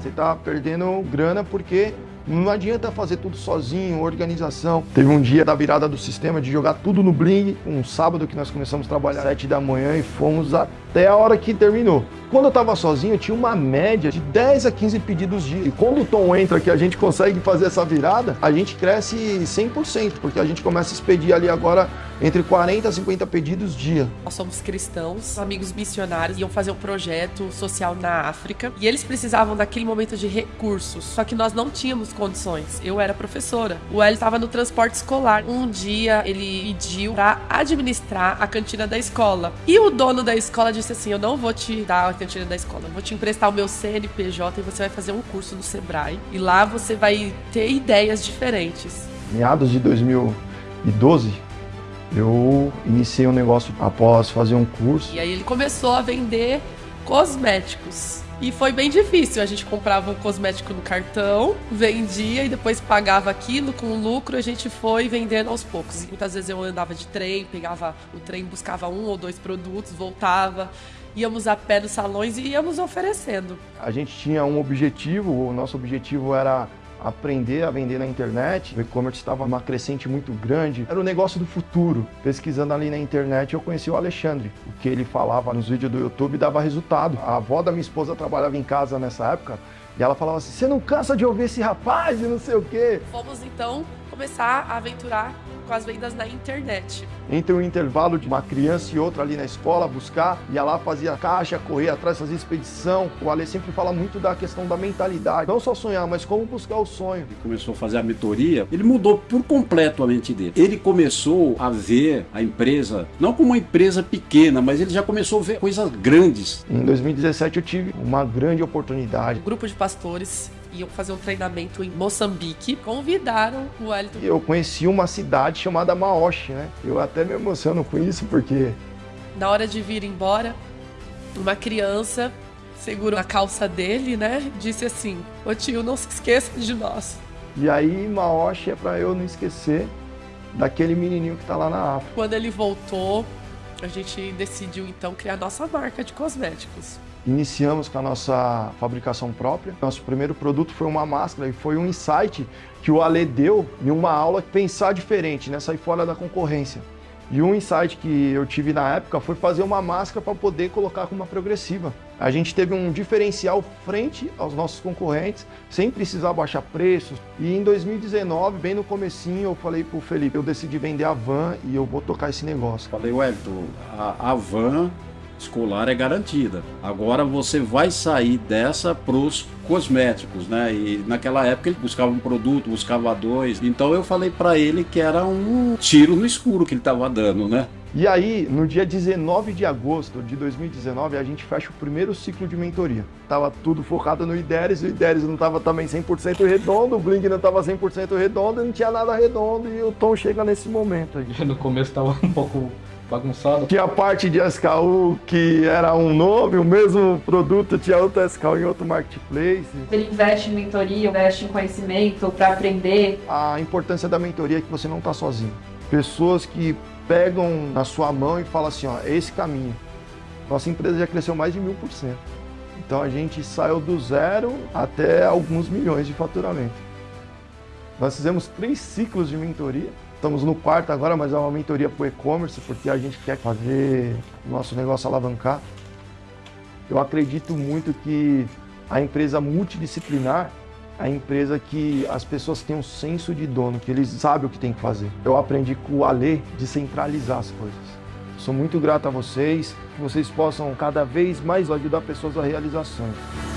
Você tá perdendo grana porque não adianta fazer tudo sozinho, organização. Teve um dia da virada do sistema de jogar tudo no Bling, um sábado que nós começamos a trabalhar às 7 da manhã e fomos até a hora que terminou. Quando eu estava sozinho, eu tinha uma média de 10 a 15 pedidos dia. E quando o Tom entra que a gente consegue fazer essa virada, a gente cresce 100%, porque a gente começa a expedir ali agora entre 40 a 50 pedidos dia. Nós somos cristãos, amigos missionários, iam fazer um projeto social na África e eles precisavam daquele momento de recursos, só que nós não tínhamos condições. Eu era professora, o Hélio estava no transporte escolar. Um dia ele pediu para administrar a cantina da escola e o dono da escola disse assim: Eu não vou te dar a cantina da escola, eu vou te emprestar o meu CNPJ e você vai fazer um curso no Sebrae e lá você vai ter ideias diferentes. Meados de 2012, eu iniciei um negócio após fazer um curso. E aí ele começou a vender cosméticos. E foi bem difícil. A gente comprava um cosmético no cartão, vendia e depois pagava aquilo com lucro. A gente foi vendendo aos poucos. Muitas vezes eu andava de trem, pegava o trem, buscava um ou dois produtos, voltava. Íamos a pé nos salões e íamos oferecendo. A gente tinha um objetivo, o nosso objetivo era aprender a vender na internet. O e-commerce estava uma crescente muito grande. Era o negócio do futuro. Pesquisando ali na internet, eu conheci o Alexandre. O que ele falava nos vídeos do YouTube dava resultado. A avó da minha esposa trabalhava em casa nessa época e ela falava assim: Você não cansa de ouvir esse rapaz e não sei o quê. Fomos então começar a aventurar com as vendas na internet. Entre um intervalo de uma criança e outra ali na escola, buscar, ia lá, fazia caixa, correr atrás, fazia expedição. O Ale sempre fala muito da questão da mentalidade. Não só sonhar, mas como buscar o sonho. Ele começou a fazer a mentoria, ele mudou por completo a mente dele. Ele começou a ver a empresa, não como uma empresa pequena, mas ele já começou a ver coisas grandes. Em 2017 eu tive uma grande oportunidade. Um grupo de pastores iam fazer um treinamento em Moçambique, convidaram o Wellington. Eu conheci uma cidade chamada Maoshi, né? Eu até me emociono com isso porque na hora de vir embora, uma criança segurou a calça dele, né? Disse assim: "Ô tio, não se esqueça de nós". E aí Maoshi é para eu não esquecer daquele menininho que tá lá na África. Quando ele voltou, a gente decidiu então criar nossa marca de cosméticos. Iniciamos com a nossa fabricação própria. Nosso primeiro produto foi uma máscara e foi um insight que o Ale deu em uma aula pensar diferente, né? sair fora da concorrência. E um insight que eu tive na época foi fazer uma máscara para poder colocar com uma progressiva. A gente teve um diferencial frente aos nossos concorrentes, sem precisar baixar preços. E em 2019, bem no comecinho, eu falei pro Felipe, eu decidi vender a van e eu vou tocar esse negócio. Falei, Wellington, a, a van escolar é garantida. Agora você vai sair dessa pros cosméticos, né? E naquela época ele buscava um produto, buscava dois. Então eu falei para ele que era um tiro no escuro que ele estava dando, né? E aí, no dia 19 de agosto de 2019, a gente fecha o primeiro ciclo de mentoria. Tava tudo focado no IDERES, o IDERES não tava também 100% redondo, o Blink não tava 100% redondo, não tinha nada redondo e o Tom chega nesse momento aí. No começo tava um pouco bagunçado. Tinha a parte de SKU que era um nome, o mesmo produto tinha outro SKU em outro marketplace. Ele investe em mentoria, investe em conhecimento para aprender. A importância da mentoria é que você não está sozinho. Pessoas que pegam na sua mão e falam assim, ó, é esse caminho. Nossa empresa já cresceu mais de mil por cento. Então a gente saiu do zero até alguns milhões de faturamento. Nós fizemos três ciclos de mentoria. Estamos no quarto agora, mas é uma mentoria para o e-commerce, porque a gente quer fazer o nosso negócio alavancar. Eu acredito muito que a empresa multidisciplinar é a empresa que as pessoas têm um senso de dono, que eles sabem o que tem que fazer. Eu aprendi com o Ale de centralizar as coisas. Sou muito grato a vocês, que vocês possam cada vez mais ajudar pessoas a realizar sonhos.